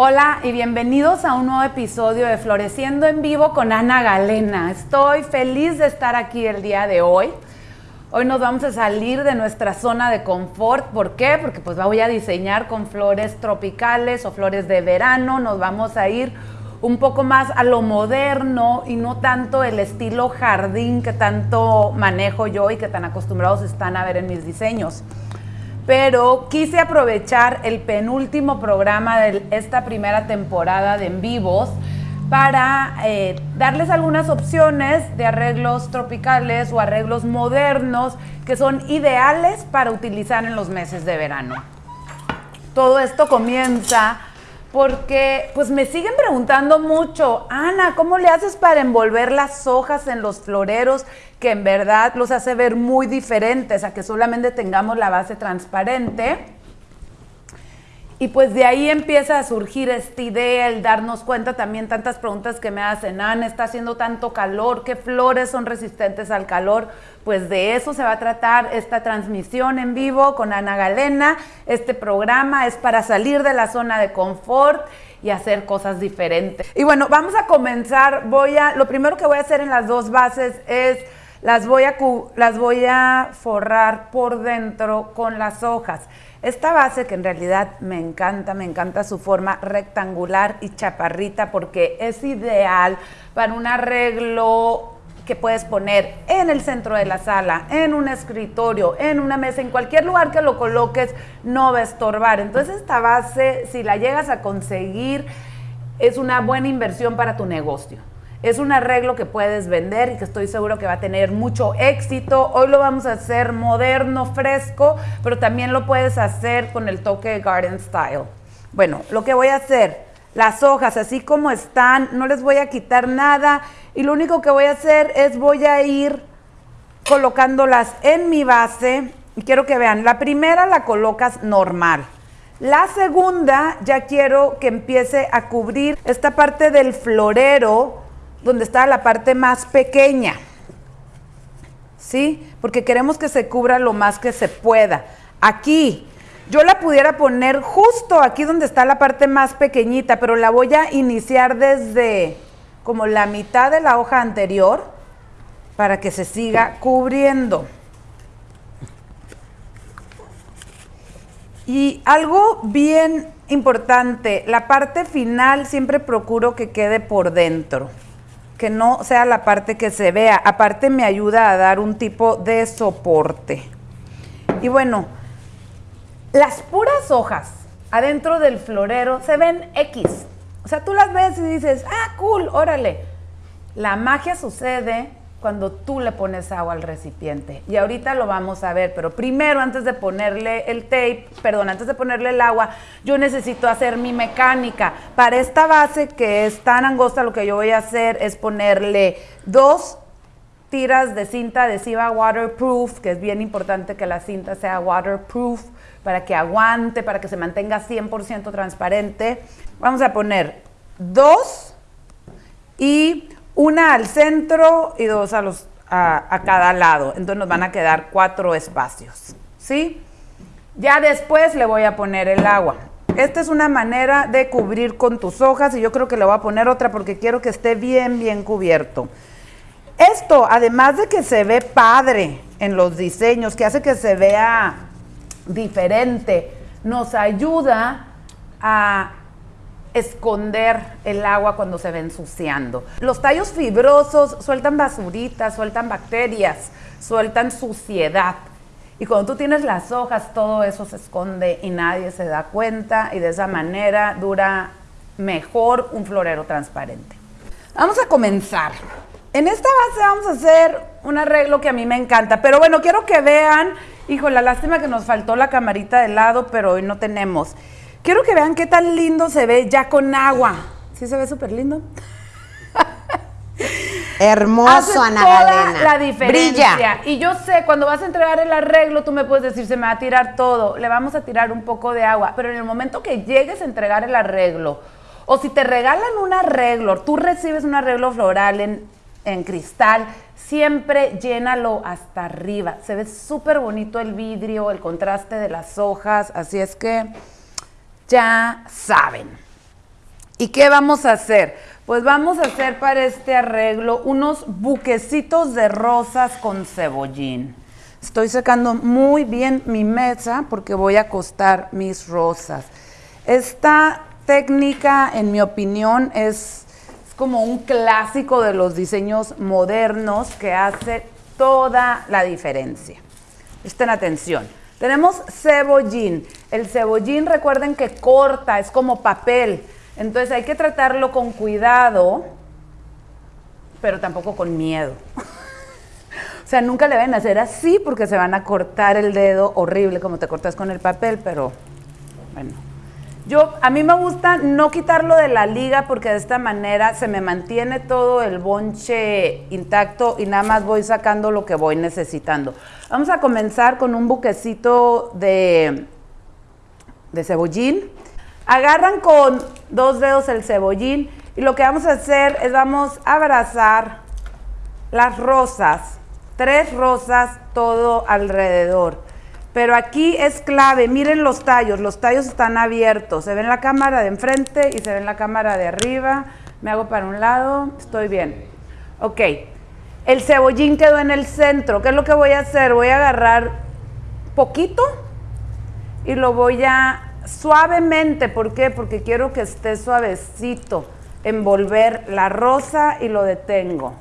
Hola y bienvenidos a un nuevo episodio de Floreciendo en Vivo con Ana Galena. Estoy feliz de estar aquí el día de hoy. Hoy nos vamos a salir de nuestra zona de confort. ¿Por qué? Porque pues voy a diseñar con flores tropicales o flores de verano. Nos vamos a ir un poco más a lo moderno y no tanto el estilo jardín que tanto manejo yo y que tan acostumbrados están a ver en mis diseños. Pero quise aprovechar el penúltimo programa de esta primera temporada de en vivos para eh, darles algunas opciones de arreglos tropicales o arreglos modernos que son ideales para utilizar en los meses de verano. Todo esto comienza porque pues me siguen preguntando mucho, Ana, ¿cómo le haces para envolver las hojas en los floreros que en verdad los hace ver muy diferentes a que solamente tengamos la base transparente? Y pues de ahí empieza a surgir esta idea, el darnos cuenta también tantas preguntas que me hacen, Ana, está haciendo tanto calor, ¿qué flores son resistentes al calor? Pues de eso se va a tratar esta transmisión en vivo con Ana Galena. Este programa es para salir de la zona de confort y hacer cosas diferentes. Y bueno, vamos a comenzar. Voy a, lo primero que voy a hacer en las dos bases es las voy a, las voy a forrar por dentro con las hojas. Esta base que en realidad me encanta, me encanta su forma rectangular y chaparrita porque es ideal para un arreglo que puedes poner en el centro de la sala, en un escritorio, en una mesa, en cualquier lugar que lo coloques, no va a estorbar. Entonces esta base, si la llegas a conseguir, es una buena inversión para tu negocio. Es un arreglo que puedes vender y que estoy seguro que va a tener mucho éxito. Hoy lo vamos a hacer moderno, fresco, pero también lo puedes hacer con el toque Garden Style. Bueno, lo que voy a hacer, las hojas así como están, no les voy a quitar nada y lo único que voy a hacer es voy a ir colocándolas en mi base y quiero que vean, la primera la colocas normal. La segunda ya quiero que empiece a cubrir esta parte del florero donde está la parte más pequeña. ¿Sí? Porque queremos que se cubra lo más que se pueda. Aquí, yo la pudiera poner justo aquí donde está la parte más pequeñita, pero la voy a iniciar desde como la mitad de la hoja anterior para que se siga cubriendo. Y algo bien importante, la parte final siempre procuro que quede por dentro que no sea la parte que se vea. Aparte me ayuda a dar un tipo de soporte. Y bueno, las puras hojas adentro del florero se ven X. O sea, tú las ves y dices, ah, cool, órale. La magia sucede cuando tú le pones agua al recipiente. Y ahorita lo vamos a ver, pero primero antes de ponerle el tape, perdón, antes de ponerle el agua, yo necesito hacer mi mecánica. Para esta base que es tan angosta, lo que yo voy a hacer es ponerle dos tiras de cinta adhesiva waterproof, que es bien importante que la cinta sea waterproof para que aguante, para que se mantenga 100% transparente. Vamos a poner dos y una al centro y dos a, los, a, cada lado. Entonces nos van a quedar cuatro espacios. ¿Sí? Ya después le voy a poner el agua. Esta es una manera de cubrir con tus hojas y yo creo que le voy a poner otra porque quiero que esté bien, bien cubierto. Esto, además de que se ve padre en los diseños, que hace que se vea diferente, nos ayuda a esconder el agua cuando se ve ensuciando. Los tallos fibrosos sueltan basuritas, sueltan bacterias, sueltan suciedad. Y cuando tú tienes las hojas, todo eso se esconde y nadie se da cuenta y de esa manera dura mejor un florero transparente. Vamos a comenzar. En esta base vamos a hacer un arreglo que a mí me encanta, pero bueno, quiero que vean, hijo, la lástima que nos faltó la camarita de lado, pero hoy no tenemos. Quiero que vean qué tan lindo se ve ya con agua. ¿Sí se ve súper lindo? Hermoso, Ana toda la diferencia. Y yo sé, cuando vas a entregar el arreglo, tú me puedes decir, se me va a tirar todo. Le vamos a tirar un poco de agua. Pero en el momento que llegues a entregar el arreglo, o si te regalan un arreglo, tú recibes un arreglo floral en, en cristal, siempre llénalo hasta arriba. Se ve súper bonito el vidrio, el contraste de las hojas. Así es que ya saben. ¿Y qué vamos a hacer? Pues vamos a hacer para este arreglo unos buquecitos de rosas con cebollín. Estoy secando muy bien mi mesa porque voy a acostar mis rosas. Esta técnica, en mi opinión, es, como un clásico de los diseños modernos que hace toda la diferencia. Estén atención. Tenemos cebollín. El cebollín, recuerden que corta, es como papel. Entonces hay que tratarlo con cuidado, pero tampoco con miedo. o sea, nunca le ven a hacer así porque se van a cortar el dedo horrible como te cortas con el papel, pero bueno. Yo, a mí me gusta no quitarlo de la liga porque de esta manera se me mantiene todo el bonche intacto y nada más voy sacando lo que voy necesitando. Vamos a comenzar con un buquecito de, de cebollín. Agarran con dos dedos el cebollín y lo que vamos a hacer es vamos a abrazar las rosas, tres rosas todo alrededor. Pero aquí es clave, miren los tallos, los tallos están abiertos, se ve en la cámara de enfrente y se ve en la cámara de arriba. Me hago para un lado, estoy bien. Ok, el cebollín quedó en el centro. ¿Qué es lo que voy a hacer? Voy a agarrar poquito y lo voy a suavemente, ¿por qué? Porque quiero que esté suavecito, envolver la rosa y lo detengo.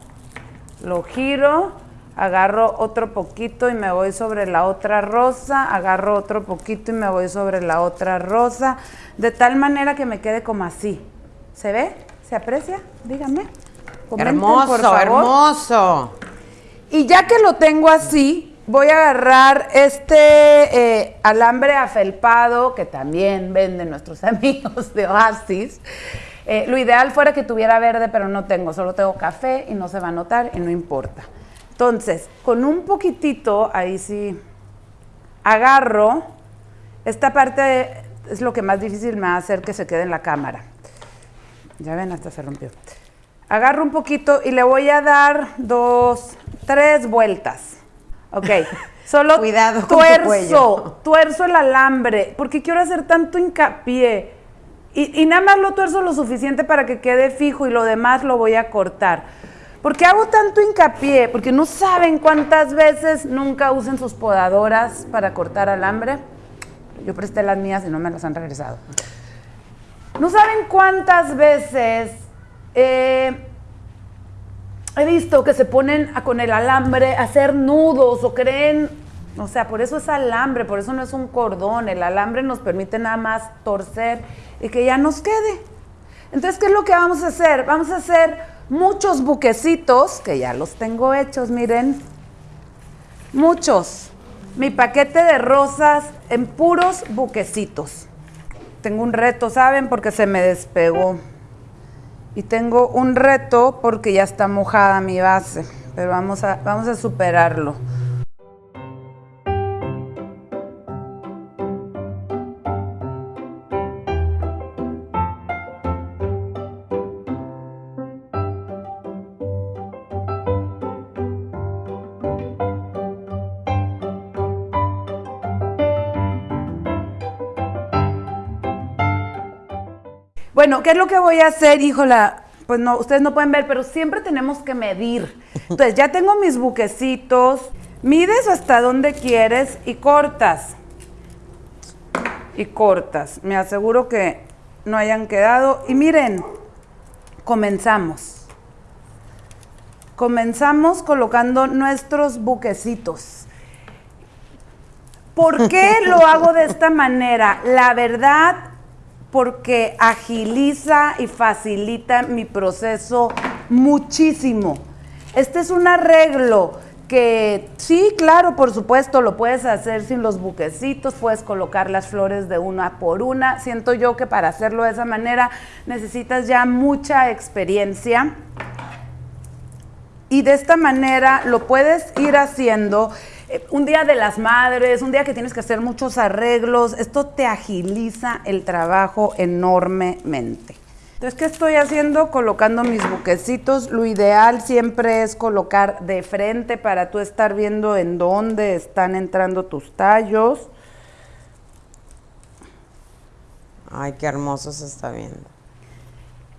Lo giro, agarro otro poquito y me voy sobre la otra rosa, agarro otro poquito y me voy sobre la otra rosa, de tal manera que me quede como así. ¿Se ve? ¿Se aprecia? Díganme. hermoso, hermoso. Y ya que lo tengo así, voy a agarrar este eh, alambre afelpado que también venden nuestros amigos de Oasis. Eh, lo ideal fuera que tuviera verde, pero no tengo, solo tengo café y no se va a notar y no importa. Entonces, con un poquitito, ahí sí, agarro, esta parte es lo que más difícil me va a hacer que se quede en la cámara. Ya ven, hasta se rompió. Agarro un poquito y le voy a dar dos, tres vueltas. Ok. Solo Cuidado tuerzo, tuerzo el alambre, porque quiero hacer tanto hincapié. Y, y, nada más lo tuerzo lo suficiente para que quede fijo y lo demás lo voy a cortar. ¿Por qué hago tanto hincapié? Porque no saben cuántas veces nunca usen sus podadoras para cortar alambre. Yo presté las mías y no me las han regresado. No saben cuántas veces eh, he visto que se ponen con el alambre a hacer nudos o creen, o sea, por eso es alambre, por eso no es un cordón, el alambre nos permite nada más torcer y que ya nos quede. Entonces, ¿qué es lo que vamos a hacer? Vamos a hacer muchos buquecitos, que ya los tengo hechos, miren, muchos. Mi paquete de rosas en puros buquecitos. Tengo un reto, ¿saben? Porque se me despegó. Y tengo un reto porque ya está mojada mi base, pero vamos a, vamos a superarlo. Bueno, ¿qué es lo que voy a hacer, híjola? Pues no, ustedes no pueden ver, pero siempre tenemos que medir. Entonces, ya tengo mis buquecitos. Mides hasta donde quieres y cortas. Y cortas. Me aseguro que no hayan quedado. Y miren, comenzamos. Comenzamos colocando nuestros buquecitos. ¿Por qué lo hago de esta manera? La verdad porque agiliza y facilita mi proceso muchísimo. Este es un arreglo que sí, claro, por supuesto, lo puedes hacer sin los buquecitos, puedes colocar las flores de una por una. Siento yo que para hacerlo de esa manera necesitas ya mucha experiencia. Y de esta manera lo puedes ir haciendo un día de las madres, un día que tienes que hacer muchos arreglos, esto te agiliza el trabajo enormemente. Entonces, ¿qué estoy haciendo? Colocando mis buquecitos. Lo ideal siempre es colocar de frente para tú estar viendo en dónde están entrando tus tallos. Ay, qué hermoso se está viendo.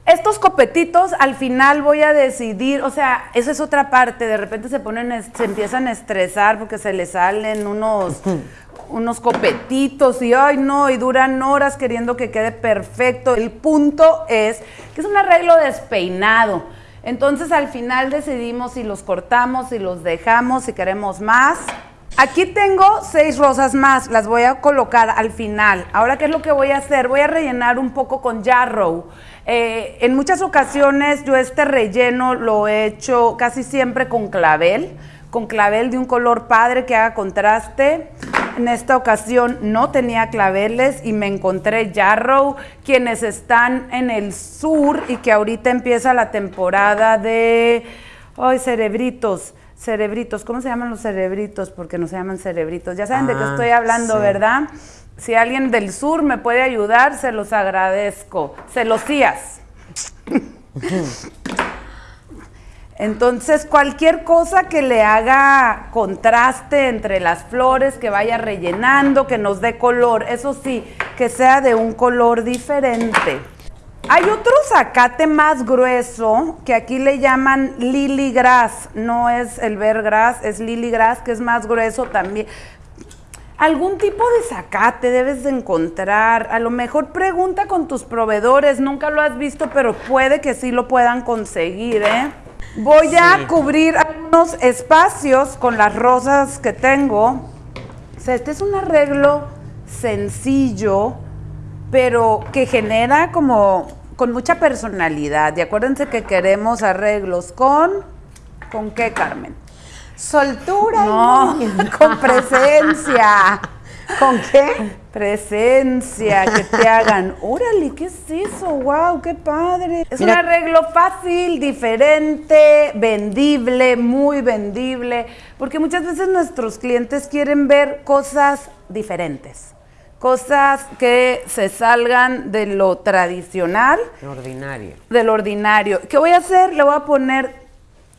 Estos copetitos al final voy a decidir, o sea, esa es otra parte, de repente se ponen, se empiezan a estresar porque se les salen unos, unos copetitos y ay no, y duran horas queriendo que quede perfecto. El punto es que es un arreglo despeinado. Entonces al final decidimos si los cortamos, si los dejamos, si queremos más. Aquí tengo seis rosas más, las voy a colocar al final. Ahora, ¿qué es lo que voy a hacer? Voy a rellenar un poco con yarrow. Eh, en muchas ocasiones yo este relleno lo he hecho casi siempre con clavel, con clavel de un color padre que haga contraste. En esta ocasión no tenía claveles y me encontré Yarrow, quienes están en el sur y que ahorita empieza la temporada de... ¡Ay, cerebritos! cerebritos. ¿Cómo se llaman los cerebritos? Porque no se llaman cerebritos. Ya saben de qué ah, estoy hablando, ¿verdad? Si alguien del sur me puede ayudar, se los agradezco. Celosías. Entonces, cualquier cosa que le haga contraste entre las flores, que vaya rellenando, que nos dé color, eso sí, que sea de un color diferente. Hay otro zacate más grueso que aquí le llaman lily grass, no es el grass, es lily grass que es más grueso también. Algún tipo de zacate debes de encontrar, a lo mejor pregunta con tus proveedores, nunca lo has visto, pero puede que sí lo puedan conseguir, ¿eh? Voy a cubrir algunos espacios con las rosas que tengo. O sea, este es un arreglo sencillo, pero que genera como con mucha personalidad. Y acuérdense que queremos arreglos con... ¿Con qué, Carmen? Soltura. No, con presencia. ¿Con qué? Presencia, que te hagan, órale, ¿qué es eso? ¡Wow! ¡Qué padre! Es un arreglo fácil, diferente, vendible, muy vendible, porque muchas veces nuestros clientes quieren ver cosas diferentes cosas que se salgan de lo tradicional. Lo ordinario. Del ordinario. ¿Qué voy a hacer? Le voy a poner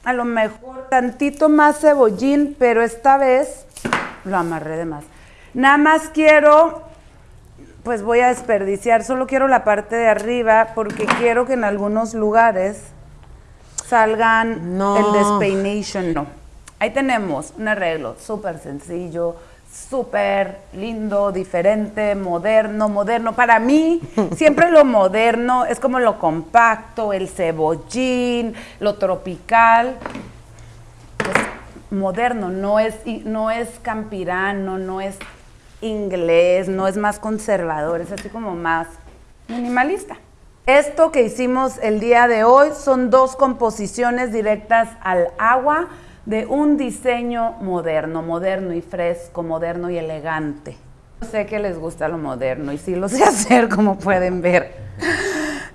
a lo mejor tantito más cebollín, pero esta vez lo amarré de más. Nada más quiero, pues voy a desperdiciar, solo quiero la parte de arriba porque quiero que en algunos lugares salgan el despeination. No. Ahí tenemos un arreglo súper sencillo, súper lindo, diferente, moderno, moderno. Para mí, siempre lo moderno es como lo compacto, el cebollín, lo tropical. Es moderno, no es, no es campirano, no es inglés, no es más conservador, es así como más minimalista. Esto que hicimos el día de hoy son dos composiciones directas al agua de un diseño moderno, moderno y fresco, moderno y elegante. Sé que les gusta lo moderno y sí lo sé hacer, como pueden ver.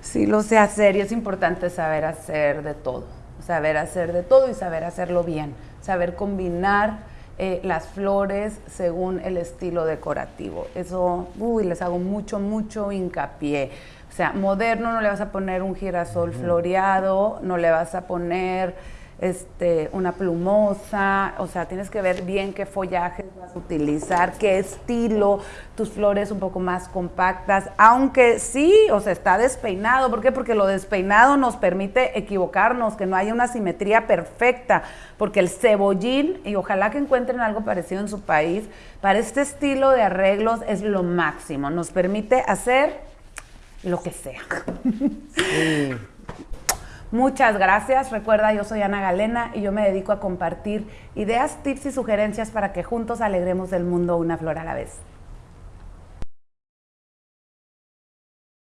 Sí lo sé hacer y es importante saber hacer de todo, saber hacer de todo y saber hacerlo bien, saber combinar eh, las flores según el estilo decorativo. Eso, uy, les hago mucho, mucho hincapié. O sea, moderno no le vas a poner un girasol floreado, no le vas a poner este, una plumosa, o sea, tienes que ver bien qué follajes vas a utilizar, qué estilo, tus flores un poco más compactas, aunque sí, o sea, está despeinado, ¿por qué? Porque lo despeinado nos permite equivocarnos, que no haya una simetría perfecta, porque el cebollín, y ojalá que encuentren algo parecido en su país, para este estilo de arreglos es lo máximo, nos permite hacer lo que sea. Sí. Muchas gracias. Recuerda, yo soy Ana Galena y yo me dedico a compartir ideas, tips y sugerencias para que juntos alegremos el mundo una flor a la vez.